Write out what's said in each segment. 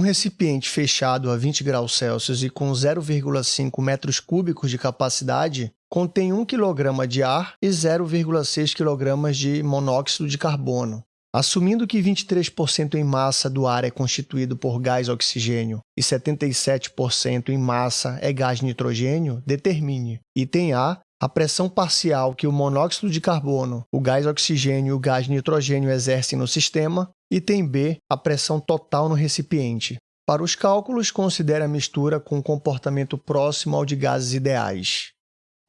Um recipiente fechado a 20 graus Celsius e com 0,5 metros cúbicos de capacidade contém 1 kg de ar e 0,6 kg de monóxido de carbono. Assumindo que 23% em massa do ar é constituído por gás oxigênio e 77% em massa é gás nitrogênio, determine. Item A. A pressão parcial que o monóxido de carbono, o gás oxigênio e o gás nitrogênio exercem no sistema. Item B. A pressão total no recipiente. Para os cálculos, considere a mistura com um comportamento próximo ao de gases ideais.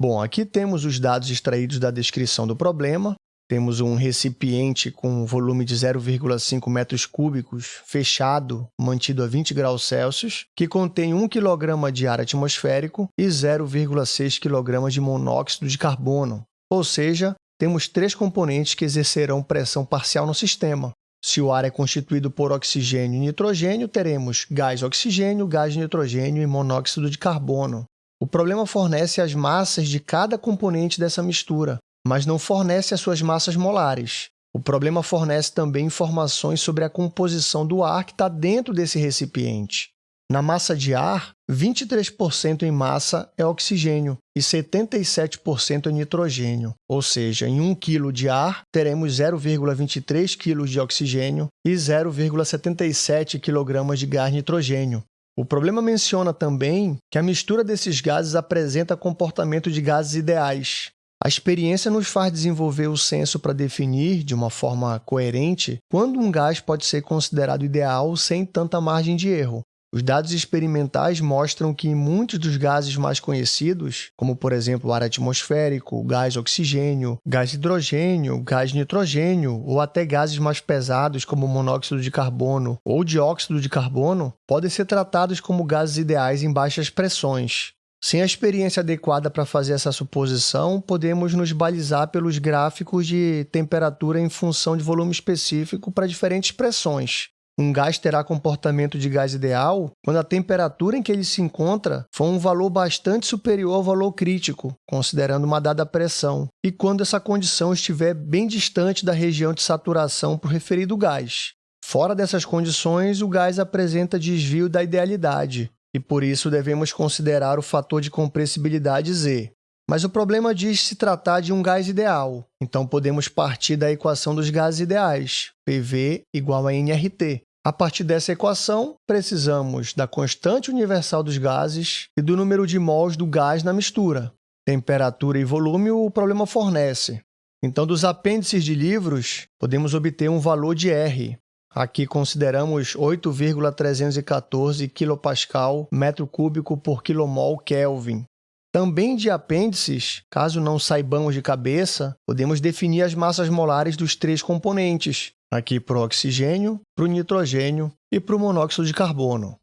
Bom, aqui temos os dados extraídos da descrição do problema. Temos um recipiente com volume de 0,5 metros cúbicos, fechado, mantido a 20 graus Celsius, que contém 1 kg de ar atmosférico e 0,6 kg de monóxido de carbono. Ou seja, temos três componentes que exercerão pressão parcial no sistema. Se o ar é constituído por oxigênio e nitrogênio, teremos gás oxigênio, gás nitrogênio e monóxido de carbono. O problema fornece as massas de cada componente dessa mistura, mas não fornece as suas massas molares. O problema fornece também informações sobre a composição do ar que está dentro desse recipiente. Na massa de ar, 23% em massa é oxigênio e 77% é nitrogênio, ou seja, em 1 kg de ar, teremos 0,23 kg de oxigênio e 0,77 kg de gás nitrogênio. O problema menciona também que a mistura desses gases apresenta comportamento de gases ideais, a experiência nos faz desenvolver o senso para definir, de uma forma coerente, quando um gás pode ser considerado ideal sem tanta margem de erro. Os dados experimentais mostram que muitos dos gases mais conhecidos, como por exemplo o ar atmosférico, gás oxigênio, gás hidrogênio, gás nitrogênio ou até gases mais pesados como monóxido de carbono ou dióxido de carbono, podem ser tratados como gases ideais em baixas pressões. Sem a experiência adequada para fazer essa suposição, podemos nos balizar pelos gráficos de temperatura em função de volume específico para diferentes pressões. Um gás terá comportamento de gás ideal quando a temperatura em que ele se encontra for um valor bastante superior ao valor crítico, considerando uma dada pressão, e quando essa condição estiver bem distante da região de saturação para o referido gás. Fora dessas condições, o gás apresenta desvio da idealidade, e por isso devemos considerar o fator de compressibilidade Z. Mas o problema diz se tratar de um gás ideal, então podemos partir da equação dos gases ideais, PV igual a nRT. A partir dessa equação, precisamos da constante universal dos gases e do número de mols do gás na mistura. Temperatura e volume o problema fornece. Então, dos apêndices de livros, podemos obter um valor de R, Aqui consideramos 8,314 kPa metro cúbico por quilomol Kelvin. Também de apêndices, caso não saibamos de cabeça, podemos definir as massas molares dos três componentes, aqui para o oxigênio, para o nitrogênio e para o monóxido de carbono.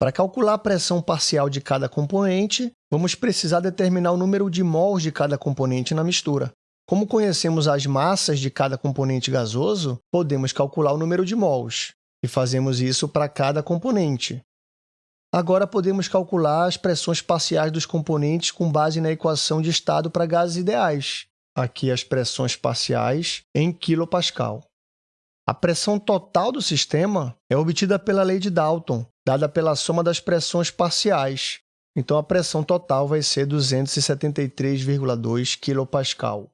Para calcular a pressão parcial de cada componente, vamos precisar determinar o número de mols de cada componente na mistura. Como conhecemos as massas de cada componente gasoso, podemos calcular o número de mols, e fazemos isso para cada componente. Agora, podemos calcular as pressões parciais dos componentes com base na equação de estado para gases ideais. Aqui, as pressões parciais em kPa. A pressão total do sistema é obtida pela lei de Dalton, dada pela soma das pressões parciais. Então, a pressão total vai ser 273,2 kPa.